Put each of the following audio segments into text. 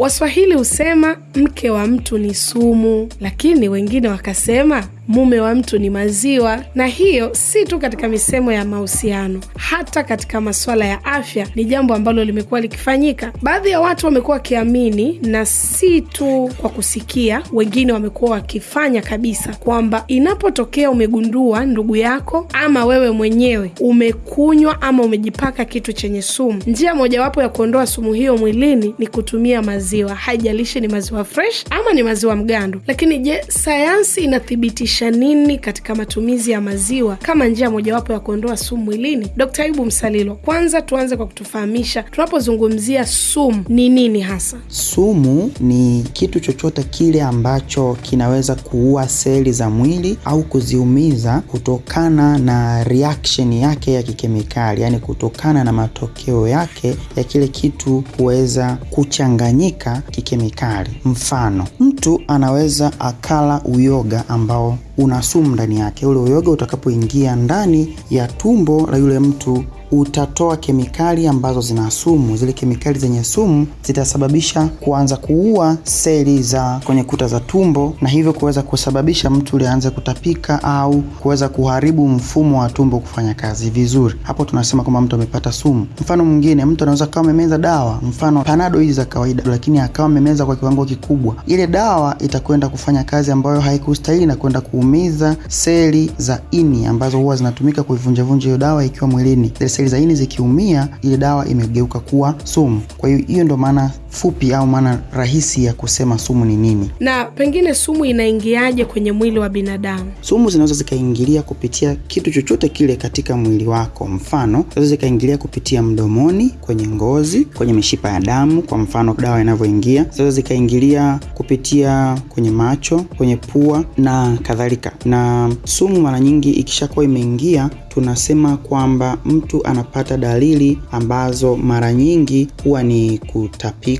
Waswahili husema mke wa mtu ni sumu, lakini wengine wakasema mume wa mtu ni maziwa. Na hiyo si tu katika misemo ya mahusiano, hata katika masuala ya afya ni jambo ambalo limekuwa likifanyika. Baadhi ya watu wamekuwa wakiamini, na si tu kwa kusikia, wengine wamekuwa wakifanya kabisa, kwamba inapotokea umegundua ndugu yako ama wewe mwenyewe umekunywa ama umejipaka kitu chenye sumu, njia mojawapo ya kuondoa sumu hiyo mwilini ni kutumia maziwa, haijalishi ni maziwa fresh ama ni maziwa mgando. Lakini je, sayansi inathibitisha nini katika matumizi ya maziwa kama njia mojawapo ya kuondoa sumu mwilini? Dkt. Ayubu Msalilo, kwanza tuanze kwa kutufahamisha tunapozungumzia sumu ni nini hasa? Sumu ni kitu chochote kile ambacho kinaweza kuua seli za mwili au kuziumiza kutokana na reaction yake ya kikemikali, yaani kutokana na matokeo yake ya kile kitu kuweza kuchanganyika kikemikali. Mfano, mtu anaweza akala uyoga ambao una sumu ndani yake. Ule uyoga utakapoingia ndani ya tumbo la yule mtu utatoa kemikali ambazo zina sumu. Zile kemikali zenye sumu zitasababisha kuanza kuua seli za kwenye kuta za tumbo, na hivyo kuweza kusababisha mtu ule aanze kutapika au kuweza kuharibu mfumo wa tumbo kufanya kazi vizuri. Hapo tunasema kwamba mtu amepata sumu. Mfano mwingine, mtu anaweza kawa amemeza dawa, mfano panado hizi za kawaida, lakini akawa amemeza kwa kiwango kikubwa. Ile dawa itakwenda kufanya kazi ambayo haikustahili na kwenda kuumiza seli za ini ambazo huwa zinatumika kuivunjavunja hiyo dawa ikiwa mwilini seli za ini zikiumia, ile dawa imegeuka kuwa sumu. Kwa hiyo hiyo ndio maana fupi au maana rahisi ya kusema sumu ni nini. Na pengine sumu inaingiaje kwenye mwili wa binadamu? Sumu zinaweza zikaingilia kupitia kitu chochote kile katika mwili wako. Mfano, zinaweza zikaingilia kupitia mdomoni, kwenye ngozi, kwenye mishipa ya damu, kwa mfano dawa inavyoingia. Zinaweza zikaingilia kupitia kwenye macho, kwenye pua na kadhalika. Na sumu mara nyingi ikishakuwa imeingia tunasema kwamba mtu anapata dalili ambazo mara nyingi huwa ni kutapika,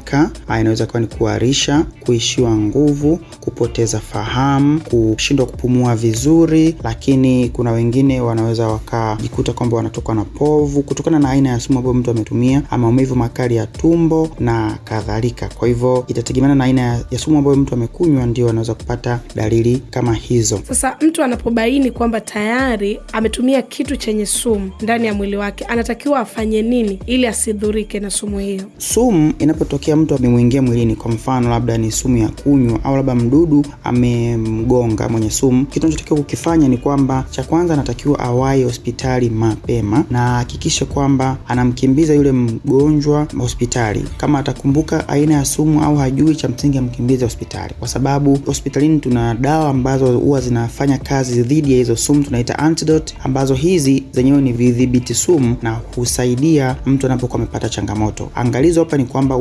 inaweza kuwa ni kuharisha, kuishiwa nguvu, kupoteza fahamu, kushindwa kupumua vizuri, lakini kuna wengine wanaweza wakajikuta kwamba wanatokwa na povu kutokana na aina ya sumu ambayo mtu ametumia, ama maumivu makali ya tumbo na kadhalika. Kwa hivyo itategemeana na aina ya sumu ambayo mtu amekunywa, ndio anaweza kupata dalili kama hizo. Sasa mtu anapobaini kwamba tayari ametumia kitu chenye sumu ndani ya mwili wake, anatakiwa afanye nini ili asidhurike na sumu hiyo? Sumu inapotokea mtu amemwingia mwilini, kwa mfano labda ni sumu ya kunywa au labda mdudu amemgonga mwenye sumu, kitu anachotakiwa kukifanya ni kwamba cha kwanza anatakiwa awahi hospitali mapema na ahakikishe kwamba anamkimbiza yule mgonjwa hospitali. Kama atakumbuka aina ya sumu au hajui, cha msingi amkimbize hospitali, kwa sababu hospitalini tuna dawa ambazo huwa zinafanya kazi dhidi ya hizo sumu, tunaita antidote, ambazo hizi zenyewe ni vidhibiti sumu na husaidia mtu anapokuwa amepata changamoto. Angalizo hapa ni kwamba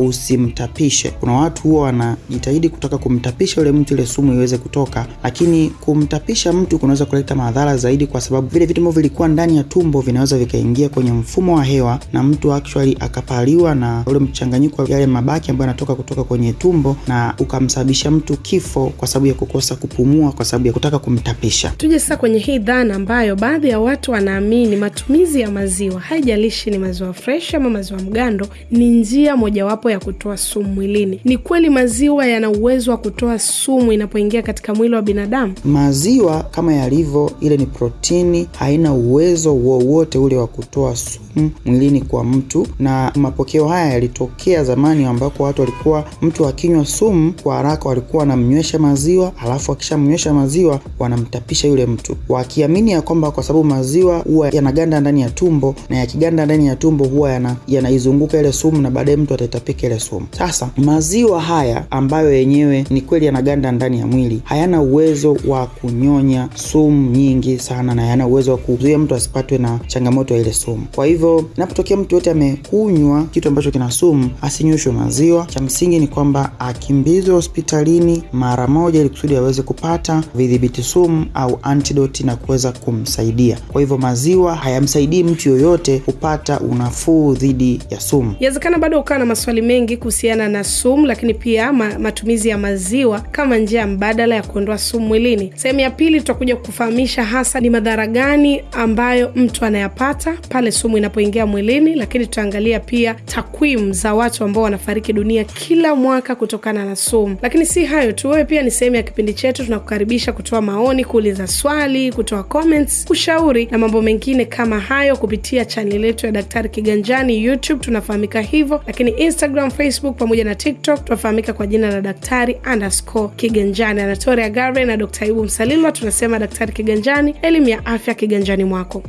usimtapishe. Kuna watu huwa wanajitahidi kutaka kumtapisha yule mtu ile sumu iweze kutoka, lakini kumtapisha mtu kunaweza kuleta madhara zaidi, kwa sababu vile vitu ambavyo vilikuwa ndani ya tumbo vinaweza vikaingia kwenye mfumo wa hewa na mtu actually akapaliwa na ule mchanganyiko wa yale mabaki ambayo yanatoka kutoka kwenye tumbo na ukamsababisha mtu kifo kwa sababu ya kukosa kupumua, kwa sababu ya kutaka kumtapisha. Tuje sasa kwenye hii dhana ambayo baadhi ya watu wanaamini matumizi ya maziwa, haijalishi ni maziwa fresh ama maziwa mgando, ni njia mojawapo ya kutoa sumu mwilini. Ni kweli maziwa yana uwezo wa kutoa sumu inapoingia katika mwili wa binadamu? Maziwa kama yalivyo, ile ni protini, haina uwezo wowote ule wa kutoa sumu mwilini kwa mtu, na mapokeo haya yalitokea zamani ambako watu walikuwa, mtu akinywa sumu kwa haraka walikuwa wanamnywesha maziwa, alafu akishamnywesha maziwa wanamtapisha yule mtu, wakiamini ya kwamba kwa sababu maziwa huwa yanaganda ndani ya tumbo na yakiganda ndani ya tumbo huwa yanaizunguka yana ile sumu na baadaye mtu ataitapika ile sumu. Sasa maziwa haya ambayo yenyewe ni kweli yanaganda ndani ya mwili hayana uwezo wa kunyonya sumu nyingi sana, na hayana uwezo wa kuzuia mtu asipatwe na changamoto ya ile sumu. Kwa hivyo inapotokea mtu yote amekunywa kitu ambacho kina sumu, asinyweshwe maziwa. Cha msingi ni kwamba akimbizwe hospitalini mara moja, ili kusudi aweze kupata vidhibiti sumu au antidoti na kuweza kumsaidia. Kwa hivyo maziwa hayamsaidii mtu yoyote kupata unafuu dhidi ya sumu. Inawezekana bado ukawa na maswali mengi kuhusiana na sumu, lakini pia ma, matumizi ya maziwa kama njia mbadala ya kuondoa sumu mwilini. Sehemu ya pili tutakuja kufahamisha hasa ni madhara gani ambayo mtu anayapata pale sumu inapoingia mwilini, lakini tutaangalia pia takwimu za watu ambao wanafariki dunia kila mwaka kutokana na sumu. Lakini si hayo tu, wewe pia ni sehemu ya kipindi chetu. Tunakukaribisha kutoa maoni, kuuliza swali, kutoa comments, ushauri na mambo mengine kama hayo kupitia chaneli yetu ya Daktari Kiganjani YouTube, tunafahamika hivyo, lakini Instagram, Facebook pamoja na TikTok tunafahamika kwa jina la Daktari underscore Kiganjani. Anatoria Gare na Dr. ibu Msalilwa tunasema Daktari Kiganjani, elimu ya afya kiganjani mwako.